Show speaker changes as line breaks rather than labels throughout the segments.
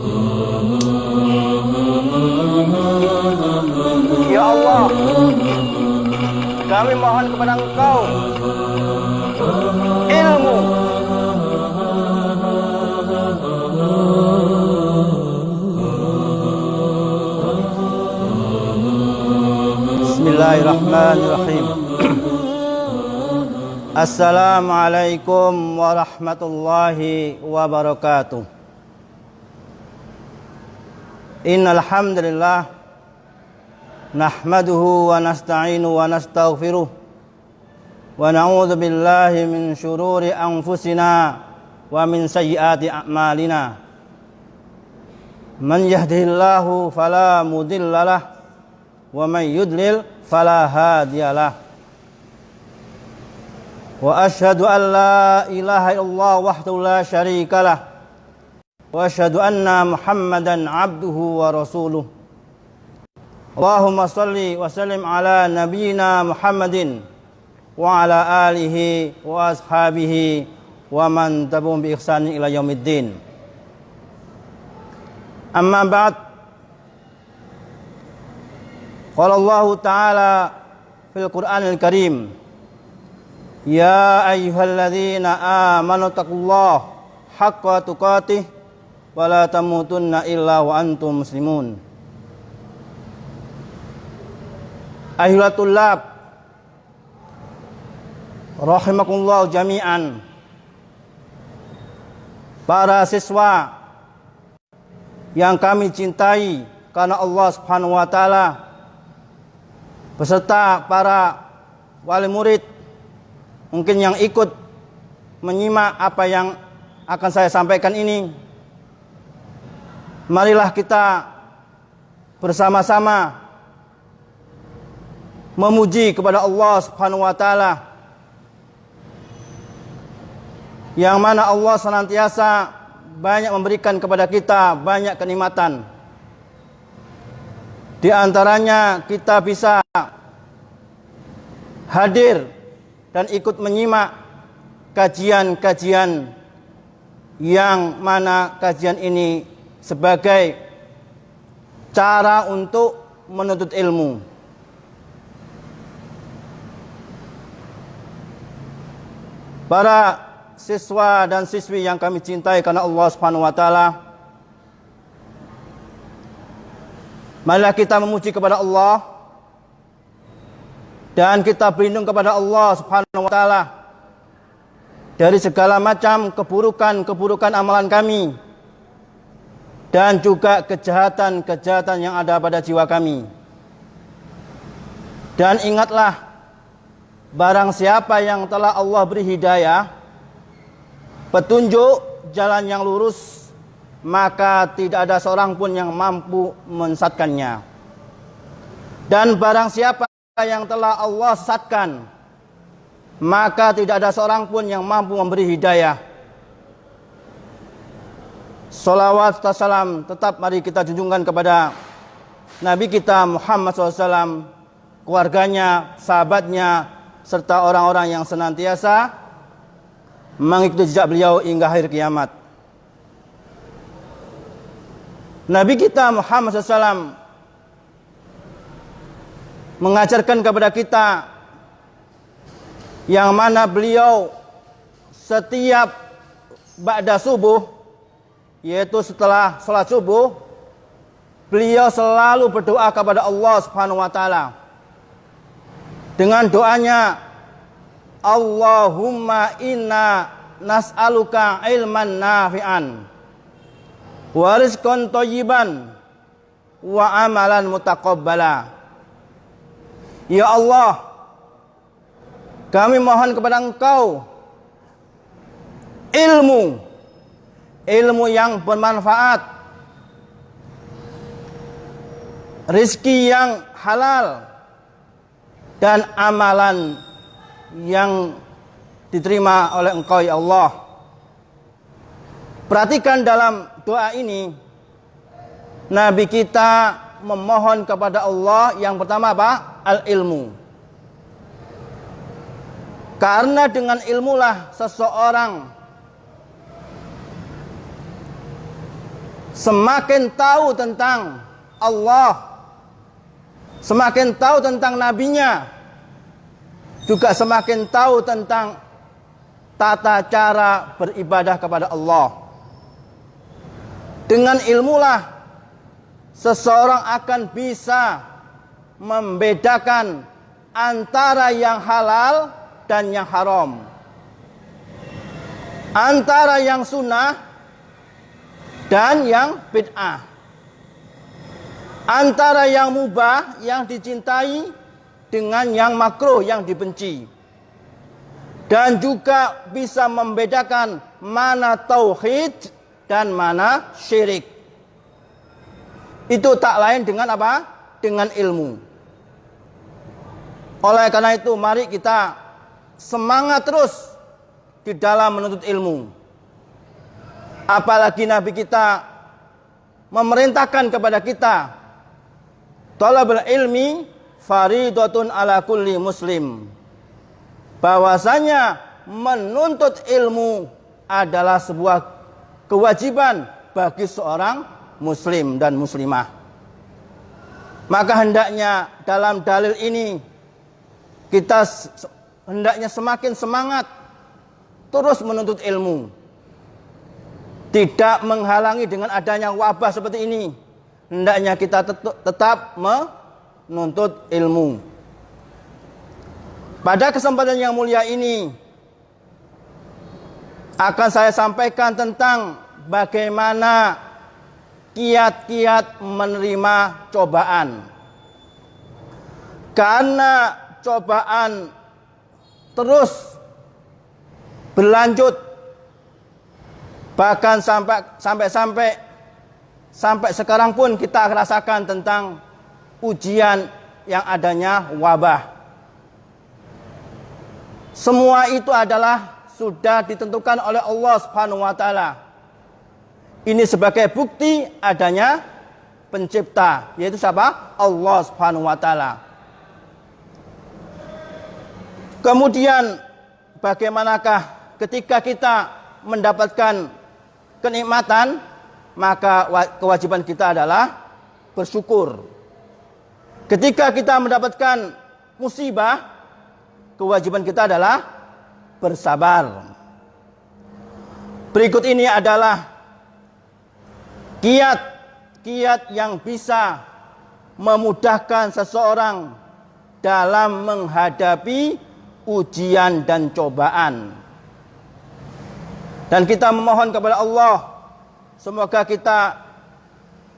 Ya Allah, kami mohon kepada Engkau ilmu. Bismillahirrahmanirrahim. Assalamualaikum warahmatullahi wabarakatuh إن الحمد لله نحمده ونستعين ونستغفره ونعوذ بالله من شرور أنفسنا ومن سيئات أعمالنا. من يهده الله فلا مضل له ومن يضلل فلا هادي له. وأشهد أن لا إله إلا الله وحده لا شريك له. وأشهد أن محمدا عبده ورسوله. اللهم صل وسلم على نبينا محمد وعلى آله وأصحابه ومن تبعهم بإحسان إلى يوم الدين. أما بعد قال الله تعالى في القرآن الكريم يا أيها الذين آمنوا اتقوا الله حق تقاته tamutunna illa wa antum muslimun. Ahilatul lab. Rahimakumullah jami'an. Para siswa Yang kami cintai Karena Allah subhanahu wa ta'ala Beserta para wali murid Mungkin yang ikut Menyimak apa yang akan saya sampaikan ini marilah kita bersama-sama memuji kepada Allah Subhanahu wa taala yang mana Allah senantiasa banyak memberikan kepada kita banyak kenikmatan. Di antaranya kita bisa hadir dan ikut menyimak kajian-kajian yang mana kajian ini sebagai cara untuk menuntut ilmu. Para siswa dan siswi yang kami cintai karena Allah Subhanahu wa taala. Marilah kita memuji kepada Allah dan kita berlindung kepada Allah Subhanahu wa taala dari segala macam keburukan-keburukan amalan kami dan juga kejahatan-kejahatan yang ada pada jiwa kami. Dan ingatlah barang siapa yang telah Allah beri hidayah petunjuk jalan yang lurus maka tidak ada seorang pun yang mampu mensatkannya. Dan barang siapa yang telah Allah sesatkan maka tidak ada seorang pun yang mampu memberi hidayah Salawat serta salam tetap mari kita junjungkan kepada Nabi kita Muhammad SAW, keluarganya, sahabatnya, serta orang-orang yang senantiasa mengikuti jejak beliau hingga akhir kiamat. Nabi kita Muhammad SAW mengajarkan kepada kita yang mana beliau setiap ba'da subuh yaitu setelah sholat subuh beliau selalu berdoa kepada Allah Subhanahu wa taala. Dengan doanya Allahumma inna nas'aluka ilman nafi'an wa rizqan thayyiban wa amalan mutaqabbala. Ya Allah kami mohon kepada Engkau ilmu ilmu yang bermanfaat, rizki yang halal, dan amalan yang diterima oleh Engkau ya Allah. Perhatikan dalam doa ini Nabi kita memohon kepada Allah yang pertama apa? Al-ilmu. Karena dengan ilmulah seseorang semakin tahu tentang Allah, semakin tahu tentang nabinya, juga semakin tahu tentang tata cara beribadah kepada Allah. Dengan ilmulah seseorang akan bisa membedakan antara yang halal dan yang haram. Antara yang sunnah dan yang bid'ah. Antara yang mubah yang dicintai dengan yang makruh yang dibenci. Dan juga bisa membedakan mana tauhid dan mana syirik. Itu tak lain dengan apa? Dengan ilmu. Oleh karena itu mari kita semangat terus di dalam menuntut ilmu. Apalagi Nabi kita memerintahkan kepada kita talabul ilmi faridatun ala kulli muslim. Bahwasanya menuntut ilmu adalah sebuah kewajiban bagi seorang muslim dan muslimah. Maka hendaknya dalam dalil ini kita hendaknya semakin semangat terus menuntut ilmu. Tidak menghalangi dengan adanya wabah seperti ini. Hendaknya kita tetap menuntut ilmu. Pada kesempatan yang mulia ini akan saya sampaikan tentang bagaimana kiat-kiat menerima cobaan. Karena cobaan terus berlanjut bahkan sampai sampai sampai sampai sekarang pun kita rasakan tentang ujian yang adanya wabah. Semua itu adalah sudah ditentukan oleh Allah Subhanahu wa taala. Ini sebagai bukti adanya pencipta, yaitu siapa? Allah Subhanahu wa taala. Kemudian bagaimanakah ketika kita mendapatkan kenikmatan, maka kewajiban kita adalah bersyukur. Ketika kita mendapatkan musibah, kewajiban kita adalah bersabar. Berikut ini adalah kiat-kiat yang bisa memudahkan seseorang dalam menghadapi ujian dan cobaan. Dan kita memohon kepada Allah semoga kita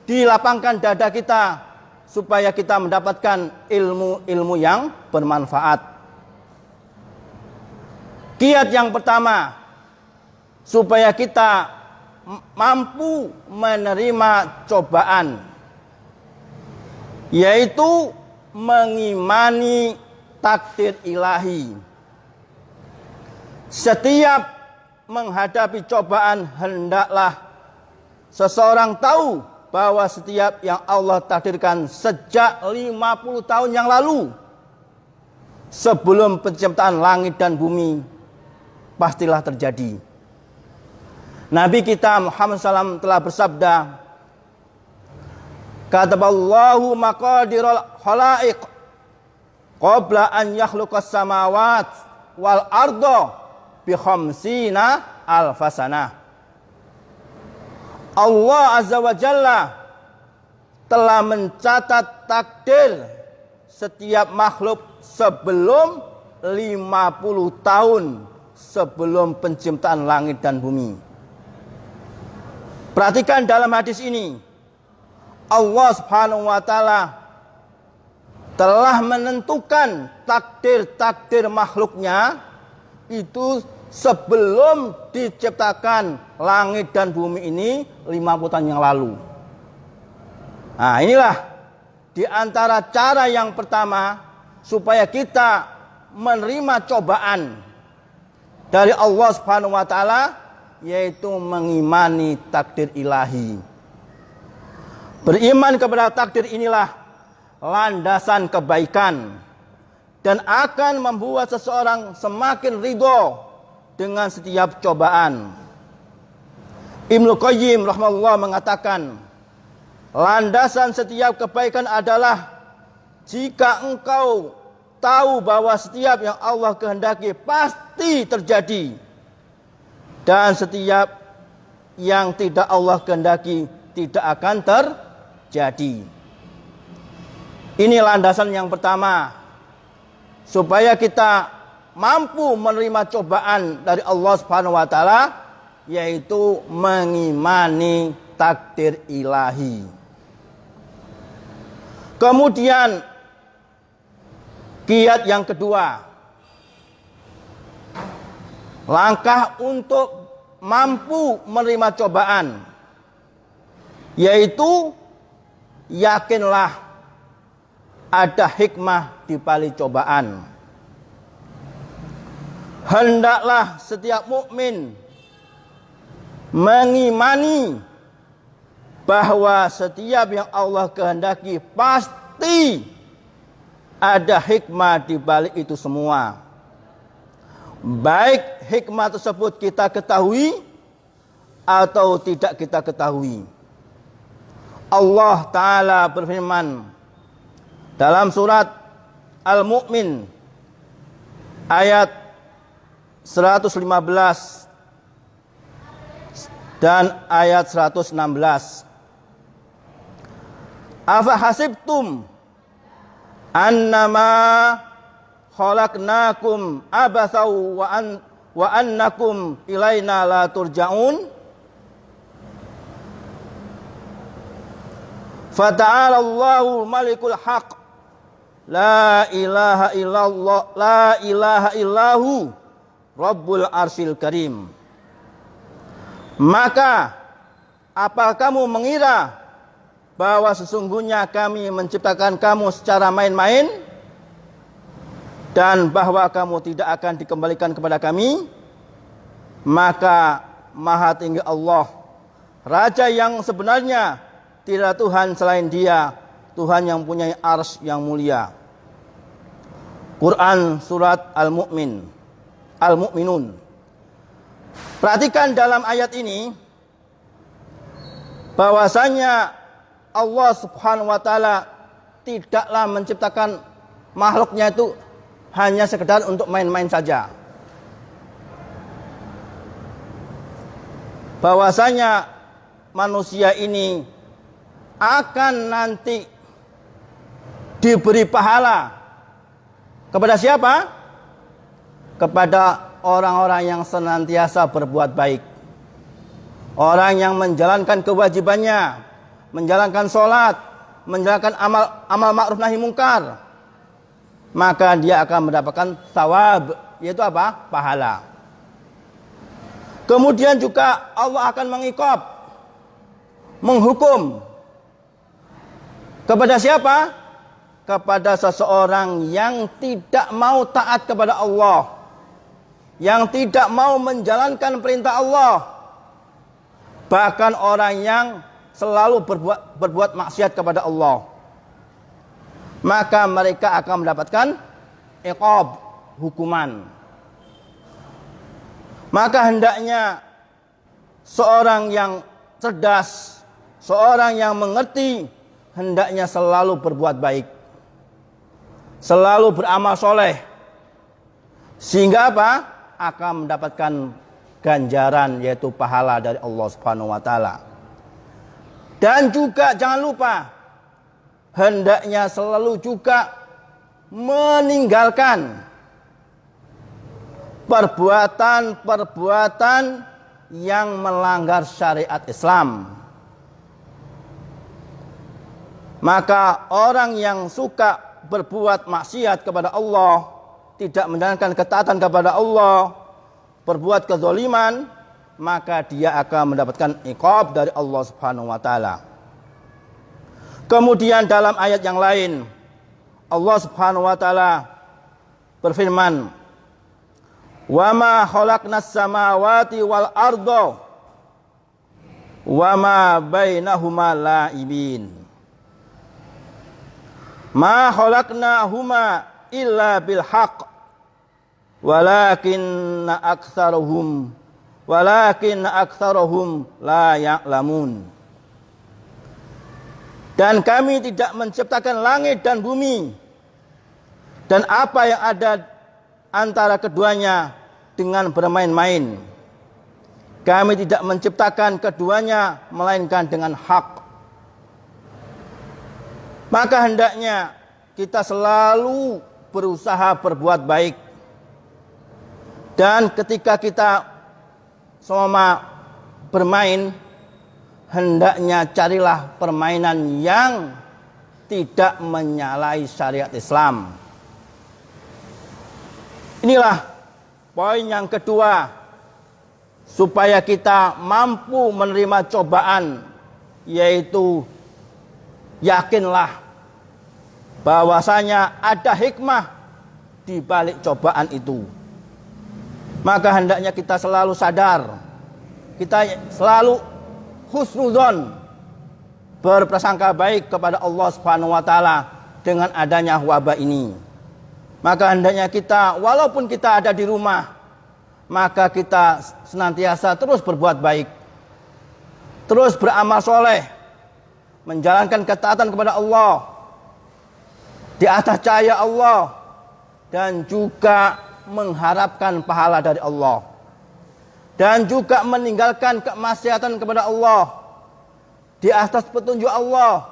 dilapangkan dada kita supaya kita mendapatkan ilmu-ilmu yang bermanfaat. Kiat yang pertama supaya kita mampu menerima cobaan yaitu mengimani takdir ilahi. Setiap menghadapi cobaan hendaklah seseorang tahu bahwa setiap yang Allah takdirkan sejak 50 tahun yang lalu sebelum penciptaan langit dan bumi pastilah terjadi. Nabi kita Muhammad SAW telah bersabda, Kataballahu maqadirul khalaiq qabla an yakhluqas samawat wal ardo bi khamsina alfasana. Allah Azza wa Jalla telah mencatat takdir setiap makhluk sebelum 50 tahun sebelum penciptaan langit dan bumi. Perhatikan dalam hadis ini. Allah Subhanahu wa taala telah menentukan takdir-takdir makhluknya itu sebelum diciptakan langit dan bumi ini 50 tahun yang lalu. Nah, inilah di antara cara yang pertama supaya kita menerima cobaan dari Allah Subhanahu wa taala yaitu mengimani takdir ilahi. Beriman kepada takdir inilah landasan kebaikan dan akan membuat seseorang semakin ridho dengan setiap cobaan. Ibnu Qayyim rahimahullah mengatakan, landasan setiap kebaikan adalah jika engkau tahu bahwa setiap yang Allah kehendaki pasti terjadi dan setiap yang tidak Allah kehendaki tidak akan terjadi. Ini landasan yang pertama supaya kita mampu menerima cobaan dari Allah Subhanahu wa taala yaitu mengimani takdir ilahi. Kemudian Kiat yang kedua, langkah untuk mampu menerima cobaan, yaitu yakinlah ada hikmah di balik cobaan. Hendaklah setiap mukmin mengimani bahwa setiap yang Allah kehendaki pasti ada hikmah di balik itu semua. Baik hikmah tersebut kita ketahui atau tidak kita ketahui. Allah Ta'ala berfirman dalam surat Al-Mu'min ayat 115 dan ayat 116. Afa hasibtum annama khalaqnakum abathau wa an wa annakum ilaina la turja'un Fata'ala Allahu malikul haq La ilaha illallah La ilaha illahu Rabbul arsil karim. Maka Apa kamu mengira bahwa sesungguhnya kami menciptakan kamu secara main-main? Dan bahwa kamu tidak akan dikembalikan kepada kami? Maka maha tinggi Allah raja yang sebenarnya tidak Tuhan selain dia Tuhan yang punya ars yang mulia. Quran surat Al-Mu'min. Al-Mu'minun. Perhatikan dalam ayat ini bahwasanya Allah Subhanahu wa taala tidaklah menciptakan makhluknya itu hanya sekedar untuk main-main saja. Bahwasanya manusia ini akan nanti diberi pahala kepada siapa? Kepada orang-orang yang senantiasa berbuat baik. Orang yang menjalankan kewajibannya, menjalankan sholat, menjalankan amal amal ma'ruf nahi mungkar, maka dia akan mendapatkan sawab, yaitu apa? Pahala. Kemudian juga Allah akan mengikop, menghukum kepada siapa? Kepada seseorang yang tidak mau taat kepada Allah, yang tidak mau menjalankan perintah Allah, bahkan orang yang selalu berbuat berbuat maksiat kepada Allah. Maka mereka akan mendapatkan iqab hukuman. Maka hendaknya seorang yang cerdas seorang yang mengerti hendaknya selalu berbuat baik selalu beramal soleh. Sehingga apa? Akan mendapatkan ganjaran yaitu pahala dari Allah Subhanahu wa taala. Dan juga jangan lupa hendaknya selalu juga meninggalkan perbuatan-perbuatan yang melanggar syariat Islam. Maka orang yang suka berbuat maksiat kepada Allah, tidak menjalankan ketaatan kepada Allah, berbuat kezaliman, maka dia akan mendapatkan iqab dari Allah Subhanahu wa taala. Kemudian dalam ayat yang lain Allah Subhanahu wa taala berfirman, "Wa ma khalaqnas samawati wal arda wa ma bainahuma la'ibin." Ma khalaqnahuma illa bil haqq walakinna aktsaruhum walakin aktsaruhum la ya'lamun. Dan kami tidak menciptakan langit dan bumi dan apa yang ada antara keduanya dengan bermain-main. Kami tidak menciptakan keduanya melainkan dengan hak. Maka hendaknya kita selalu berusaha berbuat baik. Dan ketika kita sama bermain, hendaknya carilah permainan yang tidak menyalahi syariat Islam. Inilah poin yang kedua supaya kita mampu menerima cobaan yaitu yakinlah bahwasanya ada hikmah di balik cobaan itu. Maka hendaknya kita selalu sadar, kita selalu husnuzon berprasangka baik kepada Allah Subhanahu wa taala dengan adanya wabah ini. Maka hendaknya kita walaupun kita ada di rumah maka kita senantiasa terus berbuat baik. Terus beramal soleh. Menjalankan ketaatan kepada Allah. Di atas cahaya Allah. Dan juga mengharapkan pahala dari Allah dan juga meninggalkan kemaksiatan kepada Allah di atas petunjuk Allah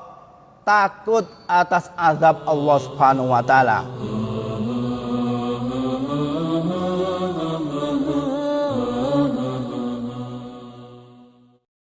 takut atas azab Allah Subhanahu wa taala